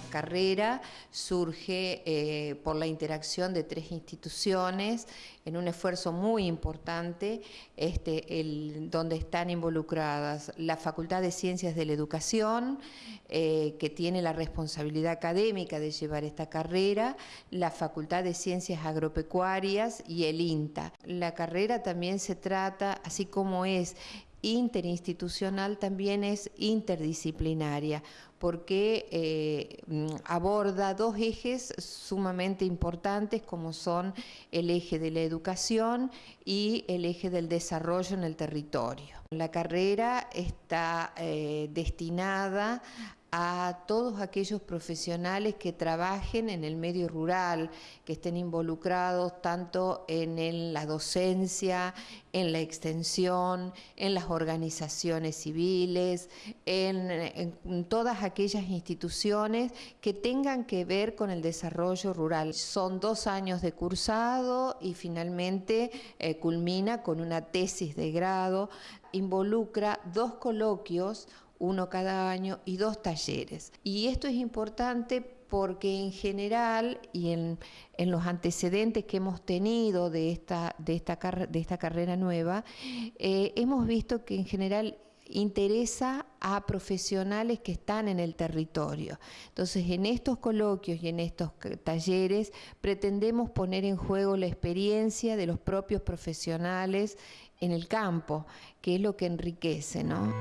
carrera surge eh, por la interacción de tres instituciones en un esfuerzo muy importante este, donde están involucradas la Facultad de Ciencias de la Educación, eh, que tiene la responsabilidad académica de llevar esta carrera, la Facultad de Ciencias Agropecuarias y el INTA. La carrera también se trata, así como es interinstitucional también es interdisciplinaria, porque eh, aborda dos ejes sumamente importantes como son el eje de la educación y el eje del desarrollo en el territorio. La carrera está eh, destinada a todos aquellos profesionales que trabajen en el medio rural, que estén involucrados tanto en la docencia, en la extensión, en las organizaciones civiles, en, todas aquellas instituciones que tengan que ver con el desarrollo rural. Son dos años de cursado y finalmente eh, culmina con una tesis de grado, involucra dos coloquios, uno cada año y dos talleres. Y esto es importante porque en general y en, los antecedentes que hemos tenido de esta, de esta, de esta carrera nueva, eh, hemos visto que en general interesa a profesionales que están en el territorio. Entonces, en estos coloquios y en estos talleres pretendemos poner en juego la experiencia de los propios profesionales en el campo, que es lo que enriquece, ¿no?